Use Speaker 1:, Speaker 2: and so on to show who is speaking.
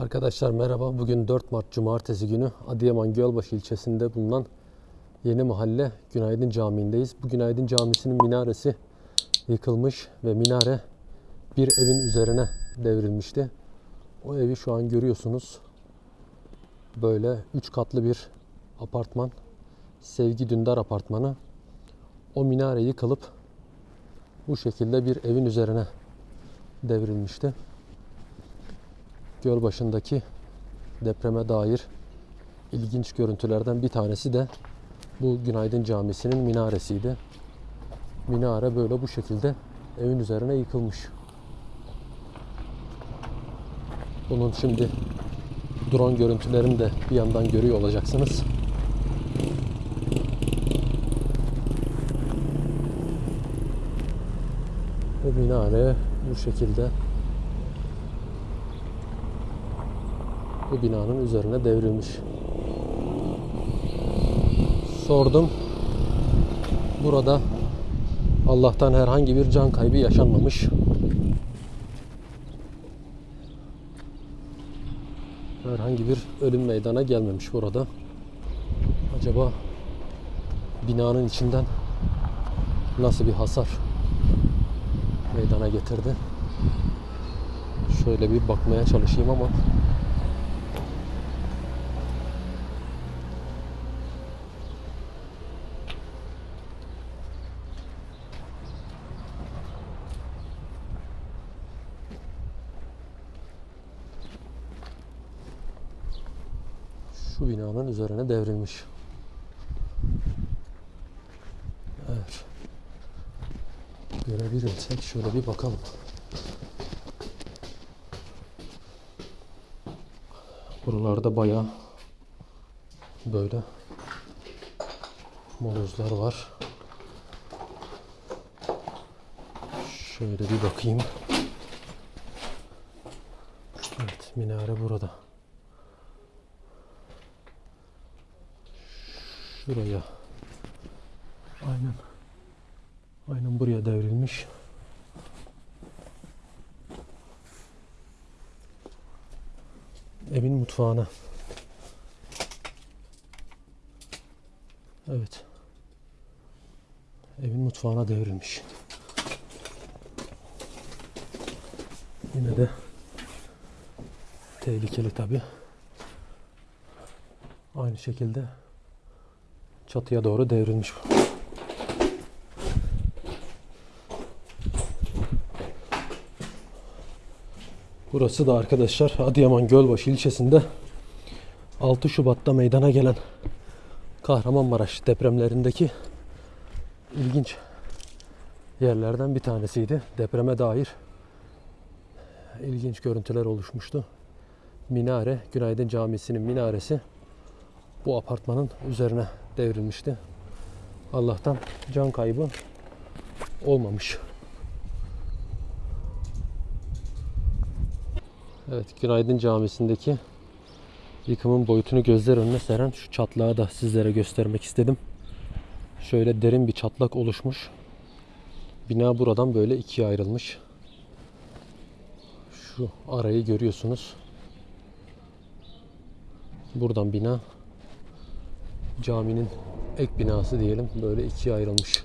Speaker 1: Arkadaşlar merhaba. Bugün 4 Mart Cumartesi günü Adıyaman Gölbaşı ilçesinde bulunan Yeni Mahalle Günaydın Camii'ndeyiz. Bu Günaydın Camisi'nin minaresi yıkılmış ve minare bir evin üzerine devrilmişti. O evi şu an görüyorsunuz. Böyle 3 katlı bir apartman. Sevgi Dündar apartmanı. O minare yıkılıp bu şekilde bir evin üzerine devrilmişti. Gölbaşı'ndaki depreme dair ilginç görüntülerden bir tanesi de bu Günaydın Camisi'nin minaresiydi. Minare böyle bu şekilde evin üzerine yıkılmış. Bunun şimdi drone görüntülerini de bir yandan görüyor olacaksınız. Bu minare bu şekilde bu binanın üzerine devrilmiş. Sordum. Burada Allah'tan herhangi bir can kaybı yaşanmamış. Herhangi bir ölüm meydana gelmemiş burada. Acaba binanın içinden nasıl bir hasar meydana getirdi? Şöyle bir bakmaya çalışayım ama şu binanın üzerine devrilmiş. Evet. Görebilirsek şöyle bir bakalım. Buralarda bayağı böyle molozlar var. Şöyle bir bakayım. Evet, minare burada. Şuraya. Aynen. Aynen buraya devrilmiş. Evin mutfağına. Evet. Evin mutfağına devrilmiş. Yine de tehlikeli tabi. Aynı şekilde çatıya doğru devrilmiş. Burası da arkadaşlar Adıyaman Gölbaşı ilçesinde 6 Şubat'ta meydana gelen Kahramanmaraş depremlerindeki ilginç yerlerden bir tanesiydi. Depreme dair ilginç görüntüler oluşmuştu. Minare, Günaydın Camisi'nin minaresi bu apartmanın üzerine devrilmişti. Allah'tan can kaybı olmamış. Evet, Günaydın Camisi'ndeki yıkımın boyutunu gözler önüne seren şu çatlağı da sizlere göstermek istedim. Şöyle derin bir çatlak oluşmuş. Bina buradan böyle ikiye ayrılmış. Şu arayı görüyorsunuz. Buradan bina caminin ek binası diyelim böyle ikiye ayrılmış.